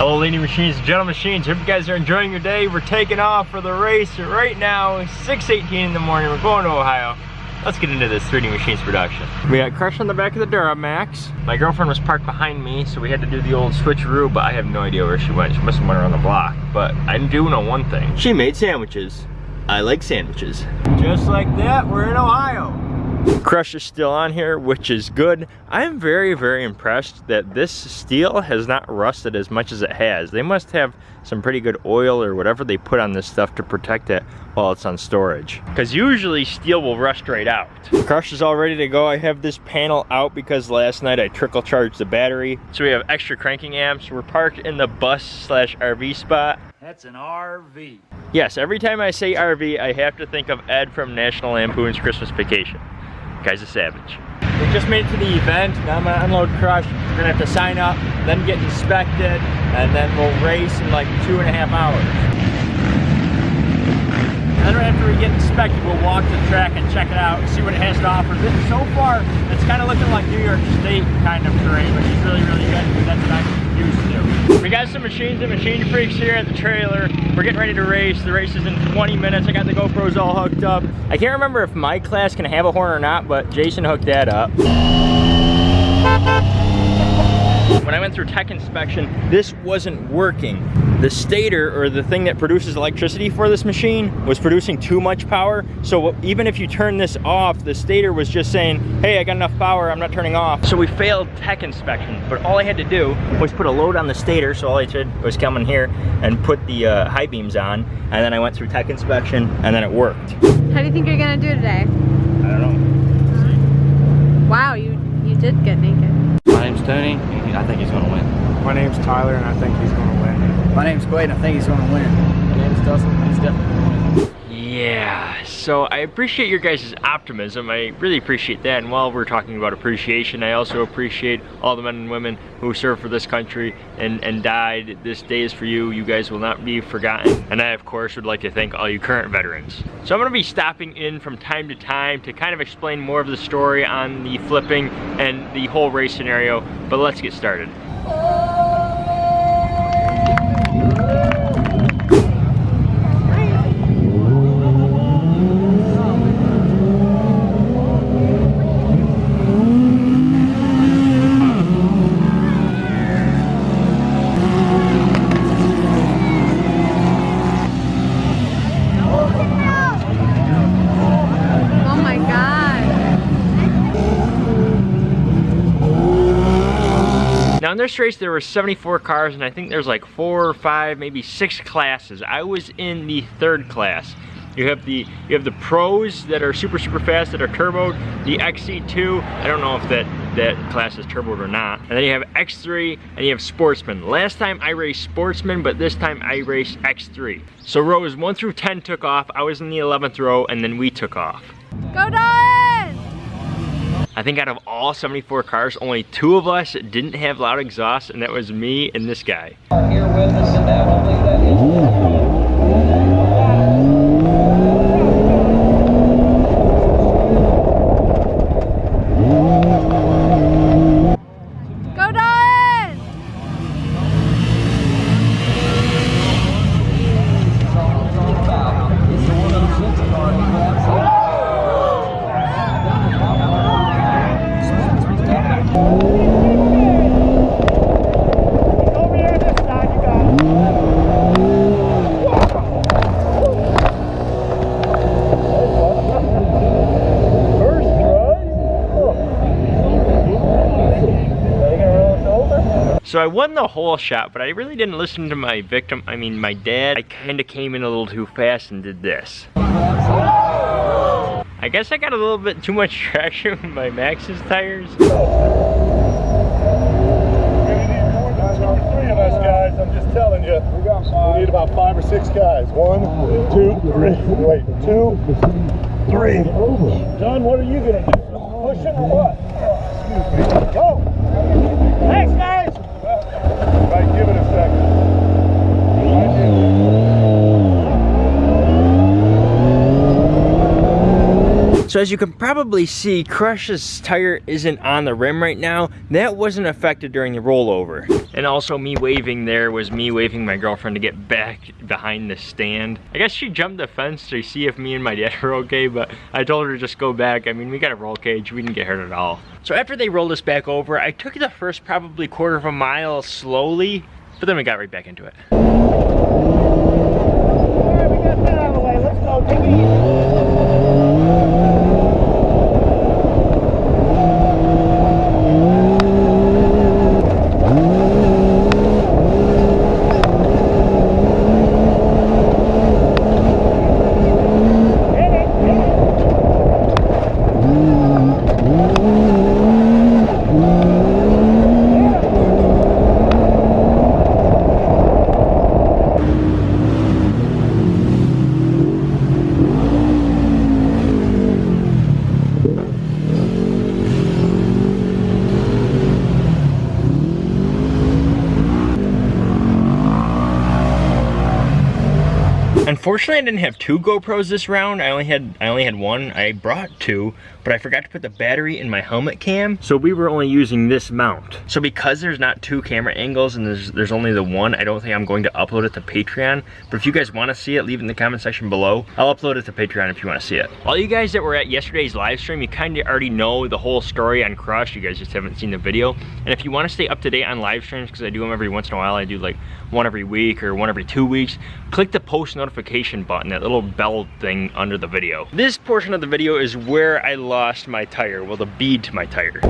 Hello Leading Machines and Gentle Machines. Hope you guys are enjoying your day. We're taking off for the race right now. 6.18 in the morning. We're going to Ohio. Let's get into this 3D Machines production. We got Crush on the back of the Duramax. My girlfriend was parked behind me, so we had to do the old switcheroo, but I have no idea where she went. She must have went around the block. But I do know one thing. She made sandwiches. I like sandwiches. Just like that, we're in Ohio. Crush is still on here, which is good. I'm very, very impressed that this steel has not rusted as much as it has. They must have some pretty good oil or whatever they put on this stuff to protect it while it's on storage. Because usually steel will rust right out. Crush is all ready to go. I have this panel out because last night I trickle charged the battery. So we have extra cranking amps. We're parked in the bus slash RV spot. That's an RV. Yes, every time I say RV, I have to think of Ed from National Lampoon's Christmas Vacation. Guy's a savage. We just made it to the event. Now I'm gonna unload Crush. We're gonna have to sign up, then get inspected, and then we'll race in like two and a half hours. And then after we get inspected, we'll walk to the track and check it out, see what it has to offer. This, so far, it's kind of looking like New York State kind of terrain, which is really, really good that's what to. We got some machines and machine freaks here at the trailer. We're getting ready to race. The race is in 20 minutes. I got the GoPros all hooked up. I can't remember if my class can have a horn or not, but Jason hooked that up. When I went through tech inspection, this wasn't working. The stator, or the thing that produces electricity for this machine, was producing too much power. So even if you turn this off, the stator was just saying, hey, I got enough power, I'm not turning off. So we failed tech inspection, but all I had to do was put a load on the stator, so all I did was come in here and put the uh, high beams on, and then I went through tech inspection, and then it worked. How do you think you're gonna do today? I don't know. Wow, you you did get naked. My name's Tony. and I think he's going to win. My name's Tyler, and I think he's going to win. My name's Quaid, and I think he's going to win. My name's Dustin. He's definitely going to win. Yeah, so I appreciate your guys' optimism. I really appreciate that. And while we're talking about appreciation, I also appreciate all the men and women who served for this country and, and died. This day is for you. You guys will not be forgotten. And I, of course, would like to thank all you current veterans. So I'm going to be stopping in from time to time to kind of explain more of the story on the flipping and the whole race scenario. But let's get started. This race there were 74 cars and I think there's like four or five, maybe six classes. I was in the third class. You have the you have the pros that are super super fast that are turboed, the XC2, I don't know if that that class is turboed or not. And then you have X3 and you have sportsman. Last time I raced sportsman, but this time I raced X3. So rows 1 through 10 took off. I was in the 11th row and then we took off. Go Dawes! I think out of all 74 cars, only two of us didn't have loud exhaust, and that was me and this guy. Go So I won the whole shot, but I really didn't listen to my victim, I mean my dad. I kinda came in a little too fast and did this. I guess I got a little bit too much traction with my Maxxis tires. Three of us guys, I'm just telling you. We need about five or six guys. One, two, three. Wait, two, three. John, what are you gonna do? Push it or what? Go. Thanks, guys. Right, give it a second. So as you can probably see, Crush's tire isn't on the rim right now. That wasn't affected during the rollover. And also me waving there was me waving my girlfriend to get back behind the stand. I guess she jumped the fence to see if me and my dad were okay, but I told her to just go back. I mean, we got a roll cage, we didn't get hurt at all. So after they rolled us back over, I took the first probably quarter of a mile slowly, but then we got right back into it. Alright, we got that out of the way. Let's go. Take it easy. Unfortunately, I didn't have two GoPros this round. I only had I only had one. I brought two, but I forgot to put the battery in my helmet cam. So we were only using this mount. So because there's not two camera angles and there's there's only the one, I don't think I'm going to upload it to Patreon. But if you guys want to see it, leave it in the comment section below. I'll upload it to Patreon if you want to see it. All you guys that were at yesterday's live stream, you kind of already know the whole story on Crush. You guys just haven't seen the video. And if you want to stay up to date on live streams, because I do them every once in a while, I do like one every week or one every two weeks, click the post notification button, that little bell thing under the video. This portion of the video is where I lost my tire, well the bead to my tire.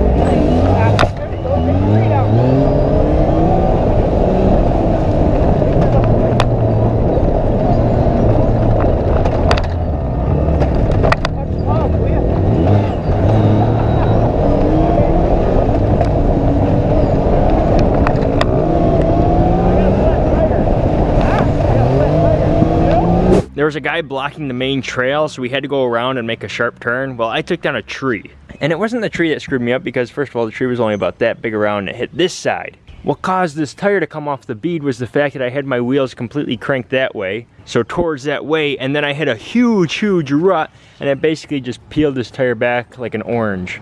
Was a guy blocking the main trail, so we had to go around and make a sharp turn. Well, I took down a tree. And it wasn't the tree that screwed me up because first of all, the tree was only about that big around and it hit this side. What caused this tire to come off the bead was the fact that I had my wheels completely cranked that way, so towards that way, and then I hit a huge, huge rut, and it basically just peeled this tire back like an orange.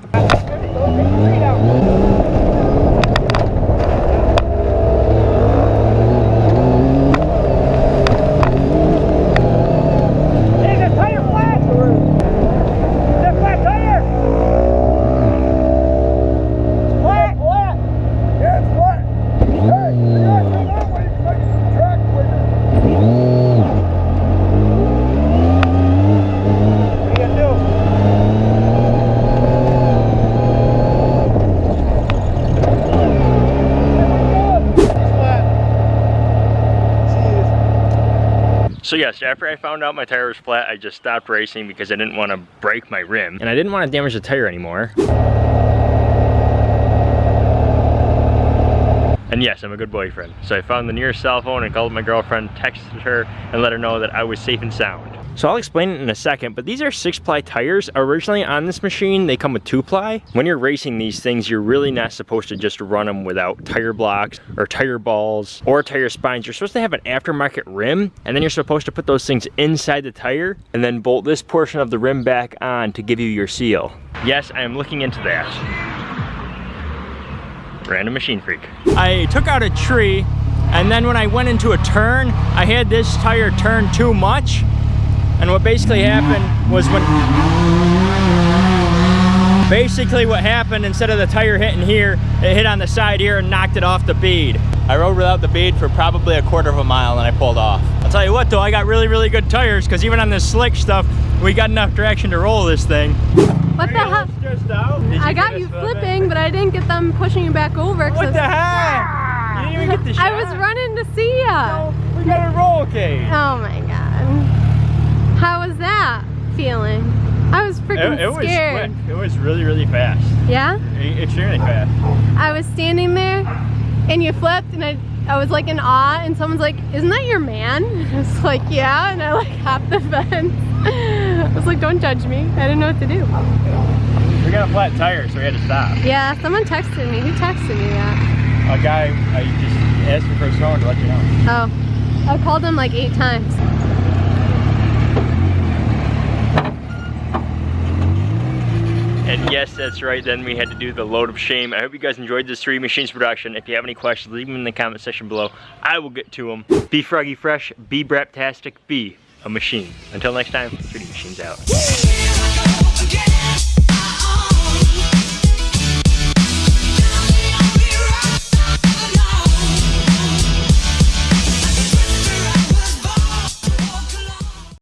Hey, is that tire flat? Is that flat tire? It's flat. flat. Yeah, it's flat. Hey, you gotta come that way so I can track quicker. What are you gonna do? It's flat. Jeez. So yes, after I found out my tire was flat, I just stopped racing because I didn't want to break my rim. And I didn't want to damage the tire anymore. And yes, I'm a good boyfriend. So I found the nearest cell phone and called my girlfriend, texted her, and let her know that I was safe and sound. So I'll explain it in a second, but these are six ply tires. Originally on this machine, they come with two ply. When you're racing these things, you're really not supposed to just run them without tire blocks or tire balls or tire spines. You're supposed to have an aftermarket rim, and then you're supposed to put those things inside the tire and then bolt this portion of the rim back on to give you your seal. Yes, I am looking into that. Random machine freak. I took out a tree and then when I went into a turn, I had this tire turn too much. And what basically happened was when basically what happened instead of the tire hitting here, it hit on the side here and knocked it off the bead. I rode without the bead for probably a quarter of a mile and I pulled off. I'll tell you what though, I got really, really good tires because even on this slick stuff, we got enough traction to roll this thing. What the heck? Stressed out? Did I got you flipping? flipping, but I didn't get them pushing you back over. 'cause What I was- the heck? You didn't even get the shot. I was running to see ya. We got a roll cage. Oh my god. How was that feeling? I was freaking It, it was quick. It was really, really fast. Yeah? E- Extremely fast. I was standing there and you flipped and I, I was like in awe and someone's like, isn't that your man? I was like, yeah. And I like hopped the fence. I was like, don't judge me. I didn't know what to do. We got a flat tire, so we had to stop. Yeah, someone texted me. Who texted me that? A guy, I just asked me for his phone to let you know. Oh, I called him like eight times. And yes, that's right, then we had to do the load of shame. I hope you guys enjoyed this 3D Machines production. If you have any questions, leave them in the comment section below. I will get to them. Be froggy fresh, be braptastic, be a machine. Until next time, 3D Machines out.